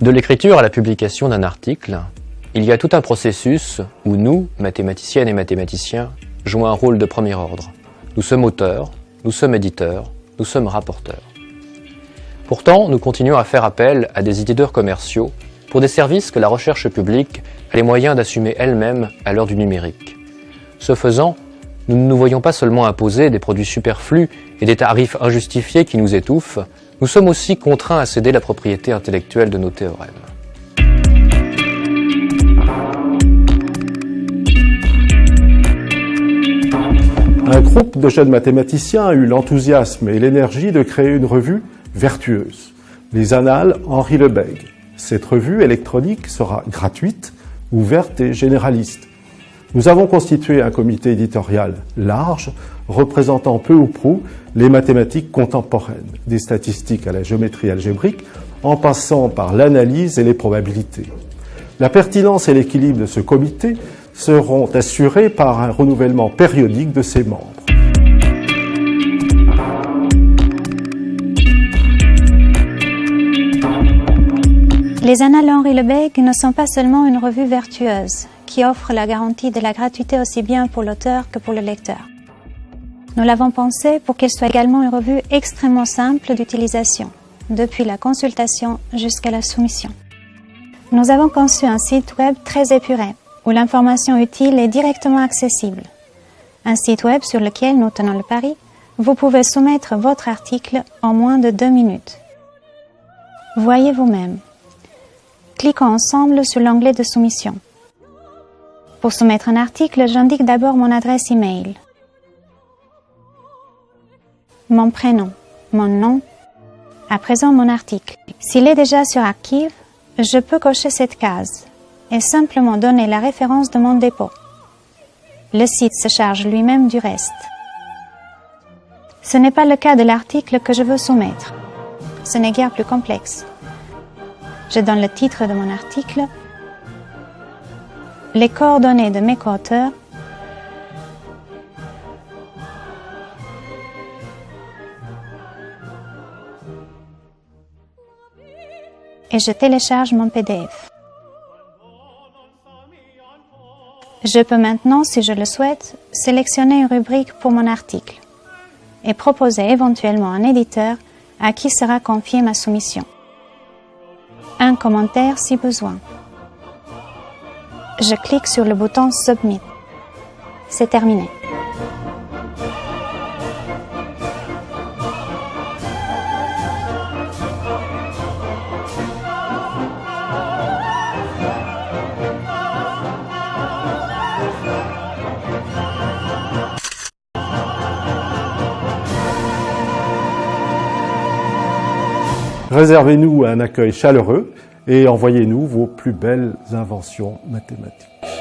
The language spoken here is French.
De l'écriture à la publication d'un article, il y a tout un processus où nous, mathématiciennes et mathématiciens, jouons un rôle de premier ordre. Nous sommes auteurs, nous sommes éditeurs, nous sommes rapporteurs. Pourtant, nous continuons à faire appel à des éditeurs commerciaux pour des services que la recherche publique a les moyens d'assumer elle-même à l'heure du numérique. Ce faisant, nous ne nous voyons pas seulement imposer des produits superflus et des tarifs injustifiés qui nous étouffent, nous sommes aussi contraints à céder la propriété intellectuelle de nos théorèmes. Un groupe de jeunes mathématiciens a eu l'enthousiasme et l'énergie de créer une revue vertueuse, les Annales Henri Lebègue. Cette revue électronique sera gratuite, ouverte et généraliste. Nous avons constitué un comité éditorial large, représentant peu ou prou les mathématiques contemporaines, des statistiques à la géométrie algébrique, en passant par l'analyse et les probabilités. La pertinence et l'équilibre de ce comité seront assurés par un renouvellement périodique de ses membres. Les Annales Henri Lebesgue ne sont pas seulement une revue vertueuse, qui offre la garantie de la gratuité aussi bien pour l'auteur que pour le lecteur. Nous l'avons pensé pour qu'elle soit également une revue extrêmement simple d'utilisation, depuis la consultation jusqu'à la soumission. Nous avons conçu un site web très épuré, où l'information utile est directement accessible. Un site web sur lequel nous tenons le pari, vous pouvez soumettre votre article en moins de deux minutes. Voyez vous-même. Cliquons ensemble sur l'onglet de soumission. Pour soumettre un article, j'indique d'abord mon adresse email, mon prénom, mon nom, à présent mon article. S'il est déjà sur Archive, je peux cocher cette case et simplement donner la référence de mon dépôt. Le site se charge lui-même du reste. Ce n'est pas le cas de l'article que je veux soumettre. Ce n'est guère plus complexe. Je donne le titre de mon article, les coordonnées de mes co-auteurs et je télécharge mon PDF. Je peux maintenant, si je le souhaite, sélectionner une rubrique pour mon article et proposer éventuellement un éditeur à qui sera confiée ma soumission. Un commentaire si besoin je clique sur le bouton Submit. C'est terminé. Réservez-nous un accueil chaleureux et envoyez-nous vos plus belles inventions mathématiques.